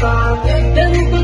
Father, then